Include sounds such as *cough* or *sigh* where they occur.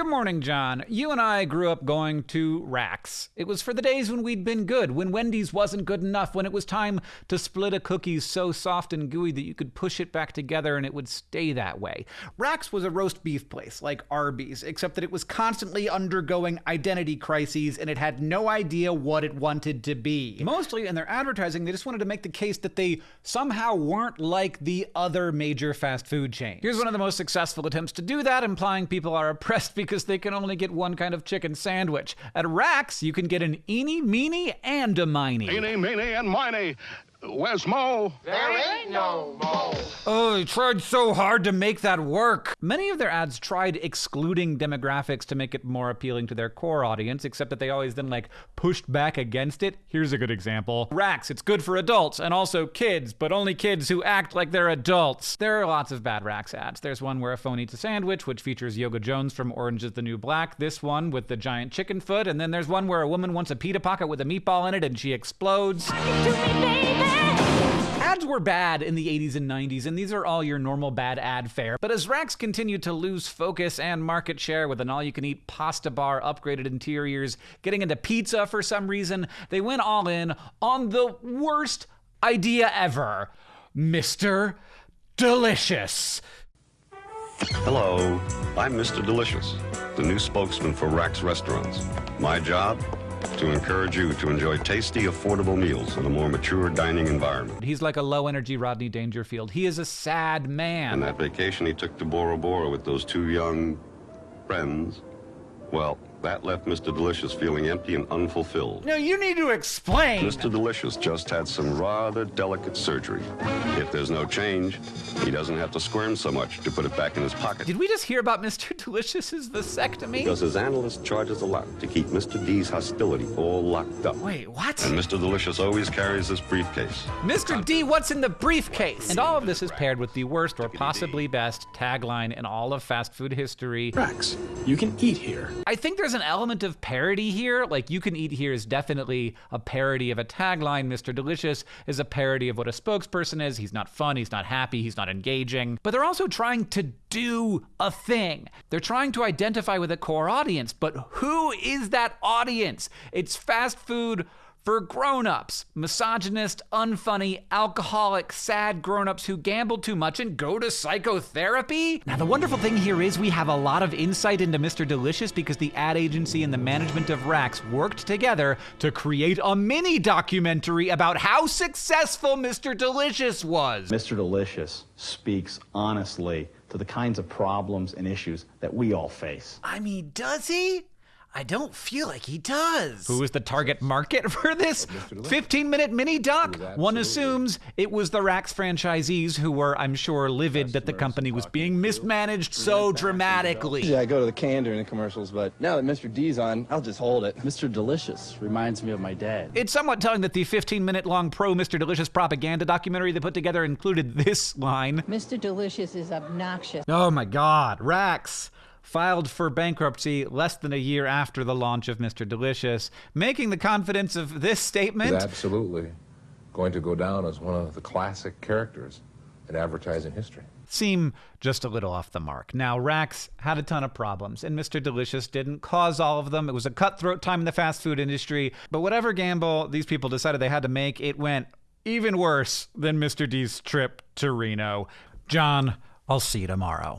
Good morning, John. You and I grew up going to Rax. It was for the days when we'd been good, when Wendy's wasn't good enough, when it was time to split a cookie so soft and gooey that you could push it back together and it would stay that way. Rax was a roast beef place, like Arby's, except that it was constantly undergoing identity crises and it had no idea what it wanted to be. Mostly in their advertising, they just wanted to make the case that they somehow weren't like the other major fast food chains. Here's one of the most successful attempts to do that, implying people are oppressed *laughs* because they can only get one kind of chicken sandwich. At Rax, you can get an eeny, meeny, and a miny. Eeny, meeny, and miny. Where's Mo? There ain't no Mo. Oh, they tried so hard to make that work. Many of their ads tried excluding demographics to make it more appealing to their core audience, except that they always then like pushed back against it. Here's a good example. Rax, it's good for adults and also kids, but only kids who act like they're adults. There are lots of bad Rax ads. There's one where a phone eats a sandwich, which features Yoga Jones from Orange is the New Black. This one with the giant chicken foot, and then there's one where a woman wants a pita pocket with a meatball in it and she explodes. Ads were bad in the 80s and 90s, and these are all your normal bad ad fare. But as Rax continued to lose focus and market share with an all you can eat pasta bar, upgraded interiors, getting into pizza for some reason, they went all in on the worst idea ever Mr. Delicious. Hello, I'm Mr. Delicious, the new spokesman for Rax Restaurants. My job? To encourage you to enjoy tasty, affordable meals in a more mature dining environment. He's like a low energy Rodney Dangerfield. He is a sad man. And that vacation he took to Bora Bora with those two young friends, well, that left Mr. Delicious feeling empty and unfulfilled. No, you need to explain. Mr. Delicious just had some rather delicate surgery. If there's no change, he doesn't have to squirm so much to put it back in his pocket. Did we just hear about *laughs* Mr. Delicious's vasectomy? Because his analyst charges a lot to keep Mr. D's hostility all locked up. Wait, what? And Mr. Delicious always carries his briefcase. Mr. D, what's in the briefcase? And all of this is paired with the worst or possibly best tagline in all of fast food history. Rex, you can eat here. I think there's an element of parody here. Like, you can eat here is definitely a parody of a tagline. Mr. Delicious is a parody of what a spokesperson is. He's not fun, he's not happy, he's not engaging. But they're also trying to do a thing. They're trying to identify with a core audience. But who is that audience? It's fast food for grown-ups, misogynist, unfunny, alcoholic, sad grown-ups who gamble too much and go to psychotherapy? Now the wonderful thing here is we have a lot of insight into Mr. Delicious because the ad agency and the management of Rax worked together to create a mini documentary about how successful Mr. Delicious was. Mr. Delicious speaks honestly to the kinds of problems and issues that we all face. I mean, does he? I don't feel like he does. Who is the target market *laughs* for this 15 minute mini doc? One assumes it was the Rax franchisees who were, I'm sure, livid that the company was being mismanaged so dramatically. Yeah, I go to the can during the commercials, but now that Mr. D's on, I'll just hold it. Mr. Delicious reminds me of my dad. It's somewhat telling that the 15 minute long pro Mr. Delicious propaganda documentary they put together included this line Mr. Delicious is obnoxious. Oh my god, Rax filed for bankruptcy less than a year after the launch of Mr. Delicious, making the confidence of this statement is absolutely going to go down as one of the classic characters in advertising history. Seem just a little off the mark. Now, Rax had a ton of problems, and Mr. Delicious didn't cause all of them. It was a cutthroat time in the fast food industry. But whatever gamble these people decided they had to make, it went even worse than Mr. D's trip to Reno. John, I'll see you tomorrow.